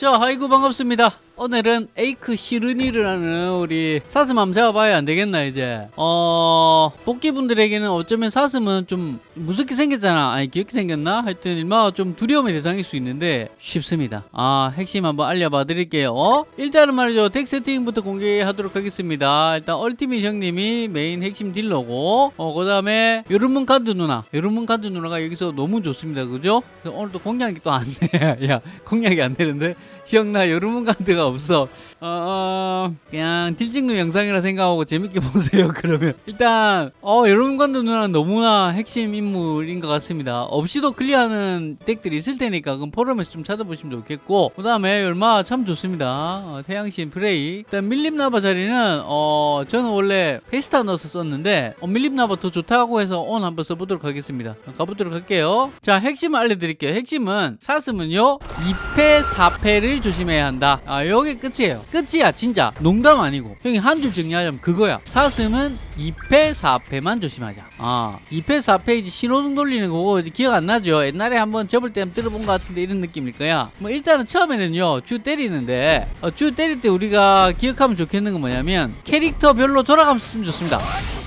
자, 아이고 반갑습니다. 오늘은 에이크 시르니르라는 우리 사슴 한번 잡아봐야 안 되겠나 이제? 어 복귀분들에게는 어쩌면 사슴은 좀 무섭게 생겼잖아. 아니 귀엽게 생겼나? 하여튼 일마 좀 두려움의 대상일 수 있는데 쉽습니다. 아 핵심 한번 알려봐 드릴게요. 어? 일단은 말이죠. deck 세팅부터 공개하도록 하겠습니다. 일단 얼티밋 형님이 메인 핵심 딜러고 어 그 다음에 요르문간드 누나. 요르문간드 누나가 여기서 너무 좋습니다. 그죠? 그래서 오늘도 공략이 또 안돼야 공략이 안 되는데? 기억나? 요르문간드가 없어. 어, 어, 그냥 딜찍누 영상이라 생각하고 재밌게 보세요 그러면. 일단 어 간드 누나는 너무나 핵심 인물인 것 같습니다. 없이도 클리어하는 deck들이 있을 테니까 그럼 포럼에서 좀 찾아보시면 좋겠고 그 다음에 얼마 참 좋습니다. 어, 태양신 프레이. 일단 밀림나바 자리는 어 저는 원래 페스타 넣어서 썼는데 어, 밀림나바 더 좋다고 해서 오늘 한번 써보도록 하겠습니다. 가보도록 할게요. 자 핵심을 알려드릴게요. 핵심은 사슴은요. 2페 4페를 조심해야 한다. 아 요게 끝이에요. 끝이야 진짜. 농담 아니고. 형이 한 줄 정리하자면 그거야. 사슴은 2페 4페만 조심하자. 아 2페 4페 이제 신호등 돌리는 거고 기억 안 나죠? 옛날에 한번 접을 때 들어본 것 같은데 이런 느낌일 거야. 뭐 일단은 처음에는요 주 때리는데 어, 주 때릴 때 우리가 기억하면 좋겠는 건 뭐냐면 캐릭터별로 돌아가면서 쓰면 좋습니다.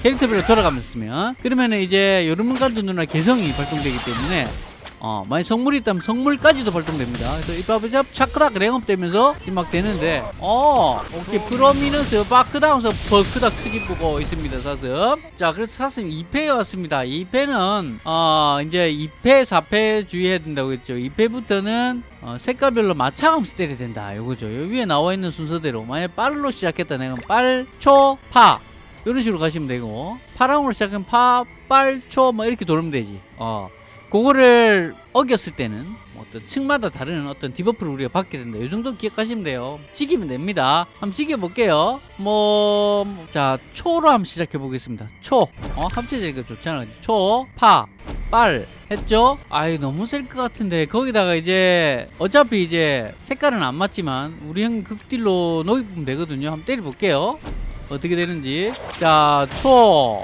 캐릭터별로 돌아가면서 쓰면. 그러면은 이제 요르문간드 누나 개성이 발동되기 때문에 어, 만약 성물이 있다면 성물까지도 발동됩니다. 그래서 이빠브잡 차크닥 랭업 되면서 막 되는데, 어, 오케이. 프로미너스 바크다운서 버크닥 크기 보고 있습니다, 사슴. 자, 그래서 사슴 2패에 왔습니다. 2패는, 어, 이제 2패, 4패 주의해야 된다고 했죠. 2패부터는 어, 색깔별로 맞춰가면서 때려야 된다. 요거죠. 요 위에 나와 있는 순서대로. 만약 빨로 시작했다. 내가 빨, 초, 파. 이런 식으로 가시면 되고, 파랑으로 시작하면 파, 빨, 초, 뭐 이렇게 돌면 되지. 어. 그거를 어겼을 때는 뭐 어떤 층마다 다른 어떤 debuff를 우리가 받게 된다. 이 정도 기억하시면 돼요. 지기면 됩니다. 한번 지겨볼게요. 뭐, 자, 초로 한번 시작해 보겠습니다. 초. 어, 합체되니까 좋잖아. 초, 파, 빨. 했죠? 아이, 너무 셀 것 같은데. 거기다가 이제, 어차피 이제 색깔은 안 맞지만, 우리 형 극딜로 녹이면 되거든요. 한번 때려볼게요. 어떻게 되는지. 자, 초.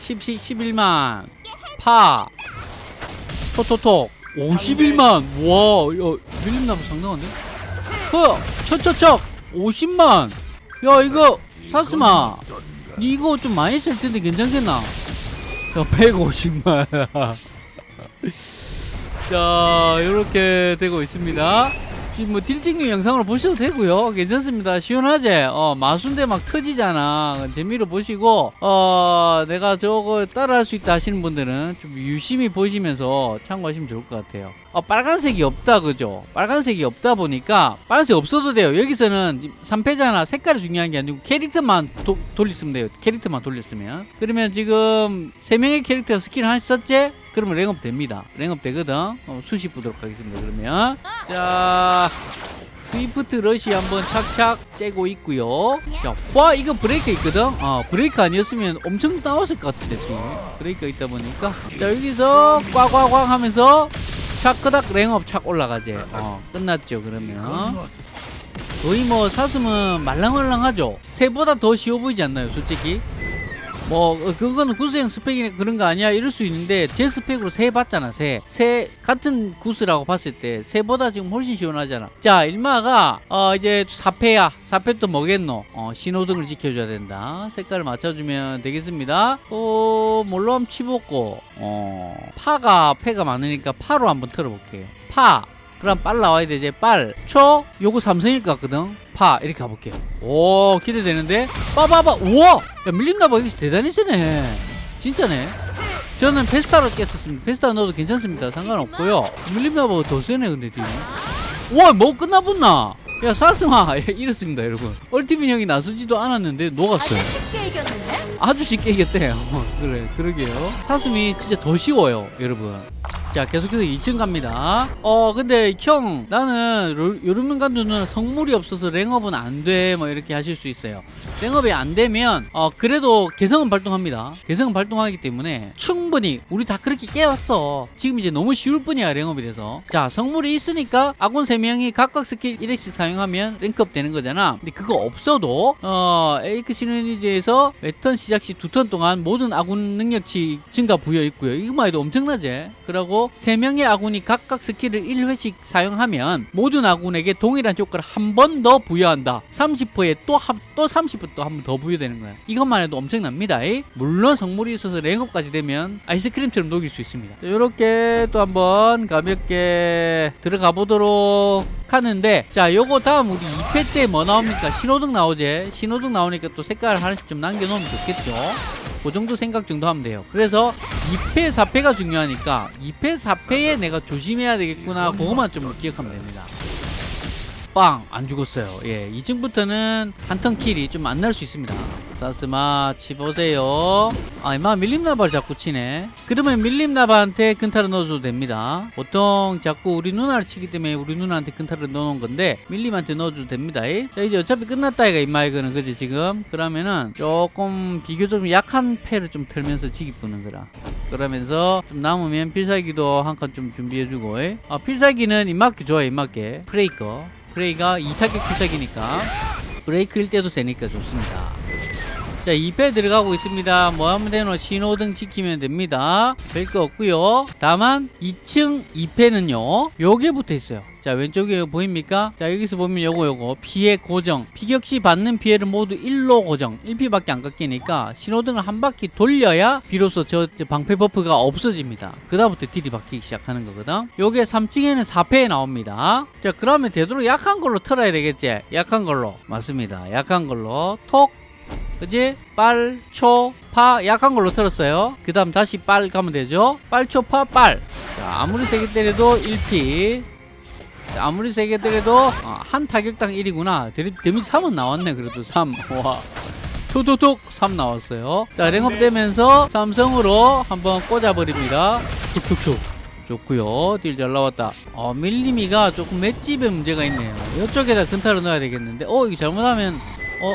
10, 10, 11만. 파. 톡톡톡 51만. 와 야, 밀림나무 장난한데? 허 척척척. 50만. 야 이거 사스마. 니 이거 좀 많이 쓸 텐데 괜찮겠나? 야 150만. 자 이렇게 되고 있습니다 뭐 딜찍누 영상으로 보셔도 되고요. 괜찮습니다. 시원하제 어 마순대 막 터지잖아. 재미로 보시고 어 내가 저거 따라할 수 있다 하시는 분들은 좀 유심히 보시면서 참고하시면 좋을 것 같아요. 어 빨간색이 없다 그죠? 빨간색이 없다 보니까 빨간색 없어도 돼요. 여기서는 3페잖아. 색깔이 중요한 게 아니고 캐릭터만 도, 돌렸으면 돼요. 캐릭터만 돌렸으면. 그러면 지금 3명의 캐릭터 스킬 하나 썼지 그러면 랭업 됩니다. 랭업 되거든. 어, 수시 보도록 하겠습니다. 그러면 자 Swift Rush 한번 착착 째고 있고요. 자, 와 이거 브레이크 있거든. 어, 브레이크 아니었으면 엄청 나왔을 것 같은데 지금 브레이크 있다 보니까 자 여기서 꽉꽉꽉 하면서 차크닥 랭업 착 올라가지. 어, 끝났죠. 그러면 거의 뭐 사슴은 말랑말랑하죠. 새보다 더 쉬워 보이지 않나요, 솔직히? 뭐 어, 그거는 구스형 스펙이 그런 거 아니야? 이럴 수 있는데 제 스펙으로 새 봤잖아 새새 같은 구스라고 봤을 때 새보다 지금 훨씬 시원하잖아. 자 일마가 어 이제 4페야. 4페 또 뭐겠노? 어 신호등을 지켜줘야 된다. 색깔을 맞춰주면 되겠습니다. 어 한번 치볶고. 어 파가 패가 많으니까 파로 한번 틀어볼게요 파 그럼 빨 나와야 되지 빨 초 요거 삼성일 것 같거든. 파 이렇게 가볼게요. 오 기대되는데? 빠바바 우와! 야 밀림나바 이거 대단히 세네. 진짜네. 저는 페스타로 깼었습니다. 페스타 넣어도 괜찮습니다. 상관없고요. 밀림나바가 더 세네 근데 뒤에. 우와 뭐 끝나붙나? 야 사스마 이렇습니다 여러분. 얼티민 형이 나서지도 않았는데 녹았어요. 아주 쉽게 이겼는데? 아주 쉽게 이겼대 어, 그래 그러게요. 사슴이 진짜 더 쉬워요 여러분 자 계속해서 2층 갑니다. 어 근데 형 나는 요르문간드는 성물이 없어서 랭업은 안 돼 뭐 이렇게 하실 수 있어요. 랭업이 안 되면 어 그래도 개성은 발동합니다. 개성은 발동하기 때문에 충분히 우리 다 그렇게 깨웠어. 지금 이제 너무 쉬울 뿐이야 랭업이 돼서. 자 성물이 있으니까 아군 3명이 각각 스킬 1회씩 사용하면 랭크업 되는 거잖아. 근데 그거 없어도 어 에이크 시너니즈에서 매턴 시작 시 두 턴 동안 모든 아군 능력치 증가 부여 있고요. 이거만 해도 엄청나지? 그리고 경우 3명의 아군이 각각 스킬을 1회씩 사용하면 모든 아군에게 동일한 효과를 한 번 더 부여한다. 30%에 또, 한- 또 30%또 한 번 더 부여되는 거야. 이것만 해도 엄청납니다. 이. 물론 성물이 있어서 랭업까지 되면 아이스크림처럼 녹일 수 있습니다. 이렇게 또 한번 가볍게 들어가 보도록 하는데 자 요거 다음 우리 2패 때 뭐 나옵니까? 신호등 나오지? 신호등 나오니까 또 색깔 하나씩 좀 남겨놓으면 좋겠죠 그 정도 생각 정도 하면 돼요. 그래서 2패 4패가 중요하니까 2패 4패에 내가 조심해야 되겠구나 그것만 좀 기억하면 됩니다. 빵! 안 죽었어요. 예 2층부터는 한턴 킬이 좀 안 날 수 있습니다 사스마 치보세요. 아 이마 밀림나발 자꾸 치네. 그러면 밀림나발한테 근타를 넣어줘도 됩니다. 보통 자꾸 우리 누나를 치기 때문에 우리 누나한테 근타를 넣어놓은 건데 밀림한테 넣어줘도 됩니다. 이. 자 이제 어차피 끝났다 이가 임마 이거는. 그지 지금? 그러면은 조금 비교적 약한 패를 좀 털면서 지기 뿌는 거라. 그러면서 좀 남으면 필살기도 한 칸 좀 준비해주고 이. 아 필살기는 입맞게 좋아요 입맞게 프레이커. 프레이가 2타격 필살기니까. 브레이크일 때도 세니까 좋습니다 자 2패 들어가고 있습니다. 뭐 하면 되노 신호등 지키면 됩니다. 별거 없고요. 다만 2층 2패는요 요게 붙어 있어요. 자 왼쪽에 보입니까? 자 여기서 보면 요거 요거. 피해 고정. 피격 시 받는 피해를 모두 1로 고정. 1피밖에 안 깎이니까 신호등을 한 바퀴 돌려야 비로소 저, 저 방패 버프가 없어집니다. 그 다음부터 딜이 바뀌기 시작하는 거거든. 요게 3층에는 4패에 나옵니다. 자 그러면 되도록 약한 걸로 털어야 되겠지? 약한 걸로. 맞습니다. 약한 걸로. 톡 그지? 빨, 초, 파 약한 걸로 털었어요. 그 다음 다시 빨 가면 되죠. 빨, 초, 파, 빨. 자, 아무리 세게 때려도 1피. 자, 아무리 세게 때려도 어, 한 타격당 1이구나. 데미지 3은 나왔네. 그래도 3. 와. 툭툭툭 3 나왔어요. 자, 랭업 되면서 삼성으로 한번 꽂아버립니다. 툭툭툭. 좋고요 딜 잘 나왔다 어 밀리미가 조금 맷집에 문제가 있네요 이쪽에다 근타를 넣어야 되겠는데 어 이거 잘못하면 어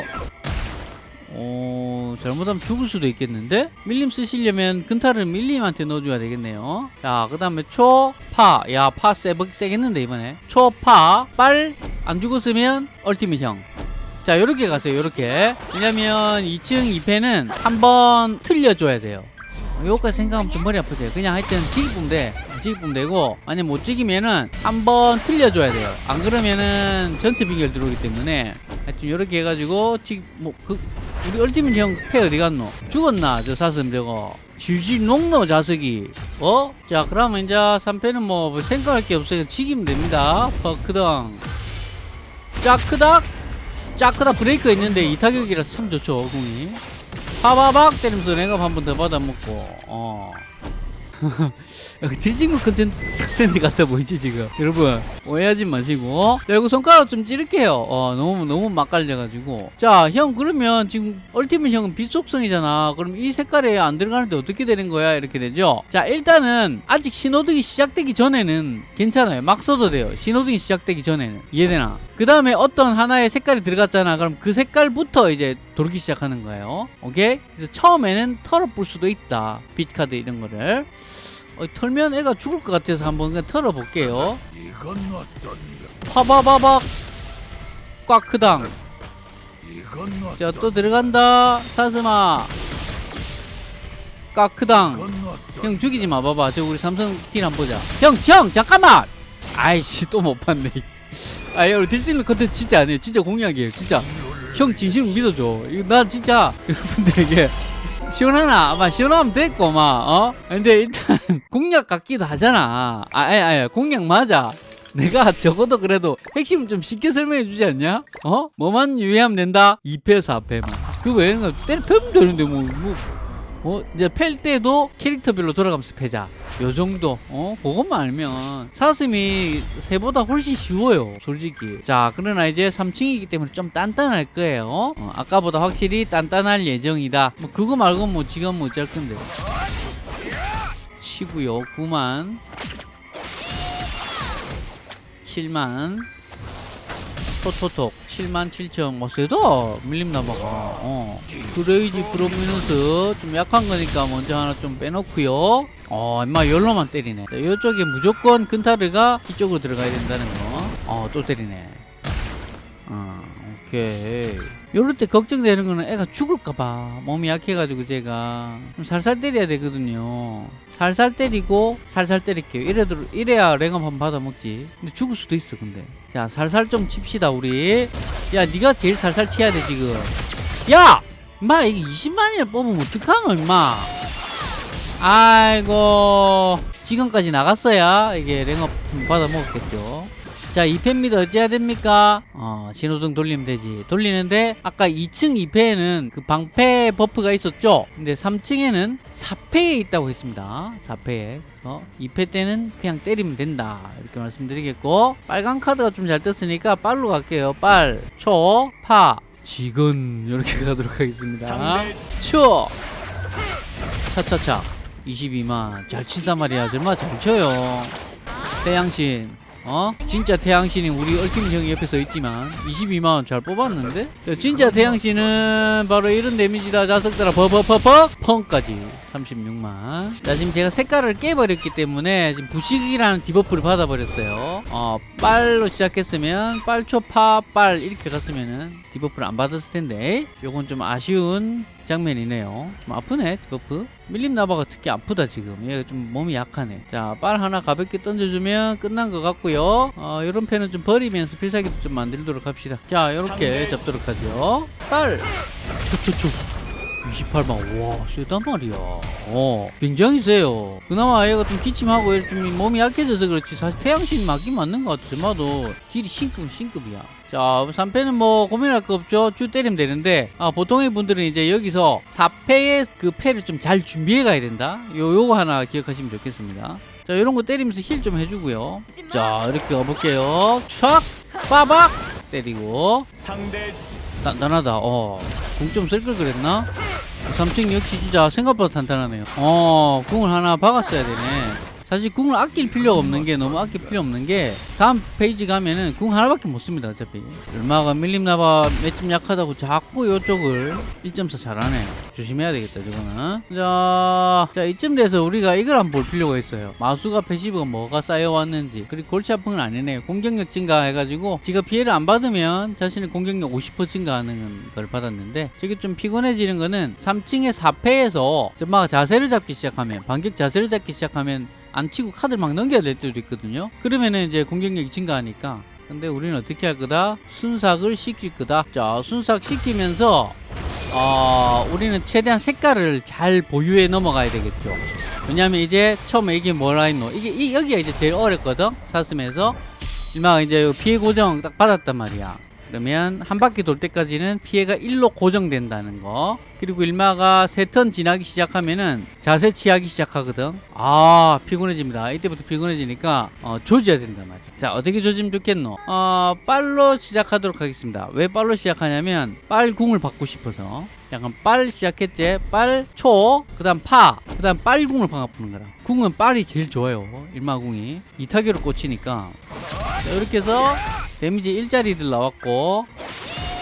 어, 잘못하면 죽을 수도 있겠는데? 밀림 쓰시려면 근타를 밀림한테 넣어줘야 되겠네요. 자, 그 다음에 초, 파. 야, 파 세, 세겠는데, 이번에. 초, 파, 빨. 안 죽었으면 얼티밋 형. 자, 요렇게 가세요, 요렇게. 왜냐면 2층 2패는 한번 틀려줘야 돼요. 요거까지 생각하면 좀 머리 아프죠. 그냥 하여튼 지기품 돼. 지기품 되고, 아니 못 지기면은 한번 틀려줘야 돼요. 안 그러면은 전체 비결 들어오기 때문에 하여튼 요렇게 해가지고, 지, 뭐, 그, 우리 얼티밋 형패 어디 갔노? 죽었나? 저 사슴 저거. 질질 녹노 자석이. 어? 자, 그러면 이제 3패는 뭐 생각할 게 없어요. 지기면 됩니다. 퍼크당. 짜크닥. 짜크닥 브레이크 있는데 이 타격이라서 참 좋죠, 공이. 파바박 때리면서 랭업 한 번 더 받아먹고, 어. 딜찍누 컨텐츠, 컨텐츠 같아 보이지 지금. 여러분 오해하지 마시고. 자 이거 손가락 좀 찌를게요. 어 너무 너무 맛깔려가지고. 자 형 그러면 지금 얼티밋 형은 빛 속성이잖아. 그럼 이 색깔에 안 들어가는데 어떻게 되는 거야? 이렇게 되죠? 자 일단은 아직 신호등이 시작되기 전에는 괜찮아요. 막 써도 돼요. 신호등이 시작되기 전에는. 이해되나? 그 다음에 어떤 하나의 색깔이 들어갔잖아. 그럼 그 색깔부터 이제 돌기 시작하는 거예요. 오케이? 그래서 처음에는 털어 볼 수도 있다. 빛카드 이런 거를 어, 털면 애가 죽을 것 같아서 한번 그냥 털어볼게요. 이건 어떤가? 파바바박 꽉크당. 이건 어떤? 자또 들어간다. 사스마. 꽉크당. 어떤? 형 죽이지 마 봐봐. 저 우리 삼성 딜 한번 보자. 형, 형 잠깐만. 아이씨 또 못 봤네. 아이 우리 딜실로 컨텐츠 진짜 안 해요. 진짜 공약이에요. 진짜. 형 진심으로 믿어줘. 이거 나 진짜 여러분들에게 시원하나? 아마 시원하면 됐고, 막, 어? 근데 일단, 공약 같기도 하잖아. 아, 아니, 공약 맞아. 내가 적어도 그래도 핵심 좀 쉽게 설명해 주지 않냐? 어? 뭐만 유의하면 된다? 2패, 4패만. 그 외에는 때려 패면 되는데, 뭐, 뭐. 어? 이제 팰 때도 캐릭터별로 돌아가면서 패자. 요 정도. 어? 그것만 알면. 사슴이 새보다 훨씬 쉬워요. 솔직히. 자, 그러나 이제 3층이기 때문에 좀 단단할 거예요. 어, 아까보다 확실히 단단할 예정이다. 뭐, 그거 말고 뭐, 지금 뭐 어쩔 건데. 치고요. 9만. 7만. 토토톡 7만 7천. 뭐 세다. 밀림 나마가. 어. 프로미누스 좀 약한 거니까 먼저 하나 좀 빼놓고요. 어 임마 열로만 때리네. 자, 이쪽에 무조건 근타르가 이쪽으로 들어가야 된다는 거어또 때리네. 어, 오케이. 요럴 때 걱정되는 거는 애가 죽을까봐. 몸이 약해가지고 제가 좀 살살 때려야 되거든요. 살살 때리고 살살 때릴게요. 이래도, 이래야 랭업 한번 받아먹지. 근데 죽을 수도 있어, 근데. 자, 살살 좀 칩시다, 우리. 야, 네가 제일 살살 치야 돼, 지금. 야! 마, 이게 20만이나 뽑으면 어떡하노, 임마. 아이고. 지금까지 나갔어야 이게 랭업 받아먹었겠죠. 자, 2패입니다. 어찌해야 됩니까? 어, 신호등 돌리면 되지. 돌리는데, 아까 2층 2패에는 그 방패 버프가 있었죠? 근데 3층에는 4패에 있다고 했습니다. 4패에. 그래서 2패 때는 그냥 때리면 된다. 이렇게 말씀드리겠고, 빨간 카드가 좀 잘 떴으니까 빨로 갈게요. 빨, 초, 파, 지근. 이렇게 가도록 하겠습니다. 초! 차차차. 22만. 잘 친단 말이야. 정말 잘 쳐요. 태양신. 어? 진짜 태양신이 우리 얼팀 형이 옆에 서 있지만 22만원 잘 뽑았는데? 야, 진짜 태양신은 바로 이런 데미지다 자석들아. 버버버버 펑까지. 36만. 자 지금 제가 색깔을 깨버렸기 때문에 지금 부식이라는 디버프를 받아버렸어요. 어 빨로 시작했으면 빨초파 빨 이렇게 갔으면은 디버프를 안 받았을 텐데 요건 좀 아쉬운 장면이네요. 좀 아프네 디버프. 밀림 나바가 특히 아프다 지금. 얘가 좀 몸이 약하네. 자 빨 하나 가볍게 던져주면 끝난 것 같고요. 어 요런 패는 좀 버리면서 필살기도 좀 만들도록 합시다. 자 요렇게 잡도록 하죠. 빨 초초초 28만. 와 세단 말이야. 어 굉장히 세요. 그나마 얘가 좀 기침하고 좀 몸이 약해져서 그렇지 사실 태양신 맞긴 맞는 것 같아. 저마도 딜이 신급 신급이야. 자 3패는 뭐 고민할 거 없죠. 쭉 때리면 되는데 아, 보통의 분들은 이제 여기서 4패의 그 패를 좀 잘 준비해 가야 된다. 요 요거 하나 기억하시면 좋겠습니다. 자 이런 거 때리면서 힐 좀 해주고요. 자 이렇게 가볼게요. 촥! 빠박! 때리고. 상대 단단하다. 어. 궁좀 쓸 걸 그랬나? 삼층 역시 진짜 생각보다 탄탄하네요. 어, 궁을 하나 박았어야 되네. 사실 궁을 아낄 필요가 없는 게 너무 아낄 필요 없는 게 다음 페이지 가면은 궁 하나밖에 못 씁니다 어차피. 얼마가 밀림나바 맷좀 약하다고 자꾸 요쪽을 1.4 잘하네. 조심해야 되겠다 저거는. 자, 자 이쯤 돼서 우리가 이걸 한번 볼 필요가 있어요. 마수가 패시브가 뭐가 쌓여왔는지. 그리고 골치 아픈 건 아니네요 공격력 증가해가지고 지가 피해를 안 받으면 자신의 공격력 50% 증가하는 걸 받았는데 저게 좀 피곤해지는 거는 3층의 4패에서 점마가 자세를 잡기 시작하면 반격 자세를 잡기 시작하면 안 치고 카드를 막 넘겨야 될 때도 있거든요. 그러면은 이제 공격력이 증가하니까. 근데 우리는 어떻게 할 거다? 순삭을 시킬 거다. 자, 순삭 시키면서 어, 우리는 최대한 색깔을 잘 보유해 넘어가야 되겠죠. 왜냐면 이제 처음에 이게 뭐라 했노? 이게 이, 여기가 이제 제일 어렵거든. 사슴에서 일마 이제 피해 고정 딱 받았단 말이야. 그러면 한 바퀴 돌 때까지는 피해가 1로 고정된다는 거. 그리고 일마가 세 턴 지나기 시작하면은 자세 취하기 시작하거든. 아, 피곤해집니다. 이때부터 피곤해지니까 어, 조져야 된단 말이야. 자, 어떻게 조지면 좋겠노? 어, 빨로 시작하도록 하겠습니다. 왜 빨로 시작하냐면 빨궁을 받고 싶어서. 약간 빨 시작했지? 빨, 초, 그 다음 파, 그 다음 빨궁을 박아뿌는 거라. 궁은 빨이 제일 좋아요. 일마궁이. 이타격으로 꽂히니까. 자, 이렇게 해서 데미지 1짜리들 나왔고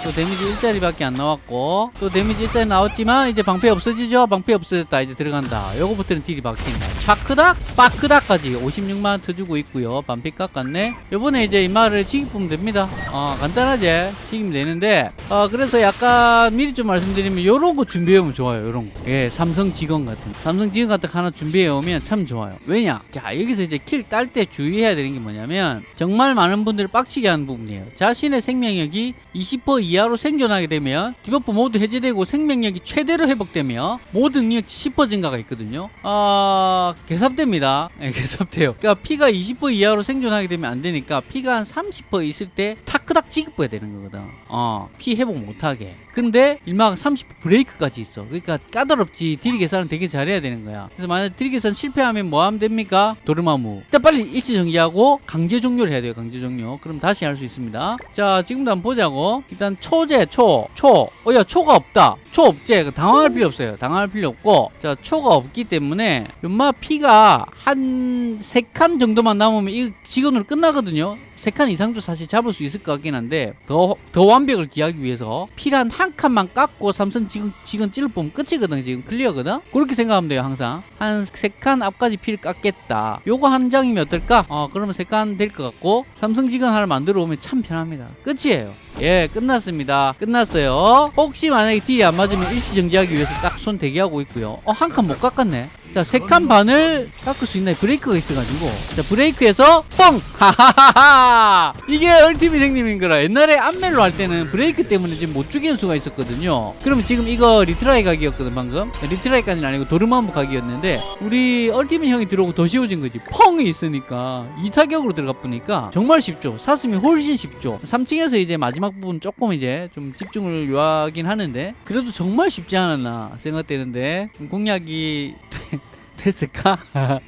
또 데미지 1짜리밖에 안 나왔고 또 데미지 1짜리 나왔지만 이제 방패 없어지죠? 방패 없어졌다 이제 들어간다 요거부터는 딜이 바뀐다 차크닥 빠크닥까지 56만원 터주고 있고요. 반피 깎았네. 요번에 이제 이 말을 지기뿌면 됩니다. 어 간단하지 지기면 되는데 어 그래서 약간 미리 좀 말씀드리면 요런 거 준비해오면 좋아요 요런 거예 삼성 직원 같은. 거. 삼성 직원 같은 거 하나 준비해오면 참 좋아요. 왜냐? 자 여기서 이제 킬 딸 때 주의해야 되는 게 뭐냐면 정말 많은 분들을 빡치게 하는 부분이에요. 자신의 생명력이 20% 이하로 생존하게 되면 디버프 모두 해제되고 생명력이 최대로 회복되며 모든 능력치 10% 증가가 있거든요. 아 개삽됩니다. 예, 개삽돼요. 그러니까 피가 20% 이하로 생존하게 되면 안 되니까 피가 한 30% 있을 때 타크닥 지급해야 되는 거거든. 어 피 회복 못하게. 근데 일마가 30% 브레이크까지 있어. 그러니까 까다롭지. 딜 계산은 되게 잘해야 되는 거야. 그래서 만약 딜 계산 실패하면 뭐 하면 됩니까? 도르마무. 일단 빨리 일시 정지하고 강제 종료를 해야 돼요 강제 종료. 그럼 다시 할 수 있습니다. 자 지금도 한번 보자고. 일단 초제 초. 초. 어 야 초가 없다. 초 없제. 당황할 필요 없어요. 당황할 필요 없고. 자 초가 없기 때문에 연마 피가 한 세 칸 정도만 남으면 이 직원으로 끝나거든요. 세 칸 이상도 사실 잡을 수 있을 것 같긴 한데 더, 더 완벽을 기하기 위해서 필한 한 칸만 깎고 삼성 지금 지금 찔러 보면 끝이거든 지금 클리어거든? 그렇게 생각하면 돼요 항상. 한 세 칸 앞까지 필 깎겠다. 요거 한 장이면 어떨까? 어 그러면 세 칸 될 것 같고 삼성 지금 하나 만들어 오면 참 편합니다. 끝이에요. 예 끝났습니다. 끝났어요. 혹시 만약에 딜이 안 맞으면 일시 정지하기 위해서 딱 손 대기하고 있고요. 어 한 칸 못 깎았네 자 세 칸 반을 깎을 수 있나요 브레이크가 있어가지고. 자 브레이크에서 뻥! 하하하하! 이게 ultimate 행님인 거라. 옛날에 안멜로 할 때는 브레이크 때문에 지금 못 죽이는 수가 있었거든요. 그러면 지금 이거 retry 각이었거든 방금. retry까지는 아니고 도르마무 각이었는데 우리 ultimate 형이 들어오고 더 쉬워진 거지. 펑이 있으니까. 이 타격으로 들어가 보니까 정말 쉽죠. 사슴이 훨씬 쉽죠. 3층에서 이제 마지막 부분 조금 이제 좀 집중을 요하긴 하는데 그래도 정말 쉽지 않았나 생각되는데 좀 공략이 됐을까?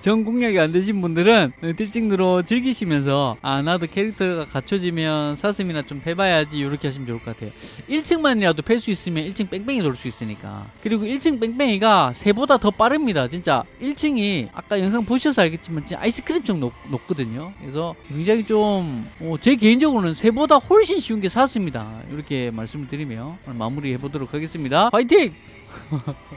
전 공략이 안 되신 분들은 딜찍누로 즐기시면서 아 나도 캐릭터가 갖춰지면 사슴이나 좀 해봐야지 이렇게 하시면 좋을 것 같아요. 1층만이라도 팰 수 있으면 1층 뺑뺑이 돌 수 있으니까. 그리고 1층 뺑뺑이가 새보다 더 빠릅니다. 진짜 1층이 아까 영상 보셔서 알겠지만 진짜 아이스크림처럼 높, 높거든요. 그래서 굉장히 좀제 개인적으로는 새보다 훨씬 쉬운 게 사슴이다. 이렇게 말씀을 드리며 마무리 해보도록 하겠습니다. 화이팅!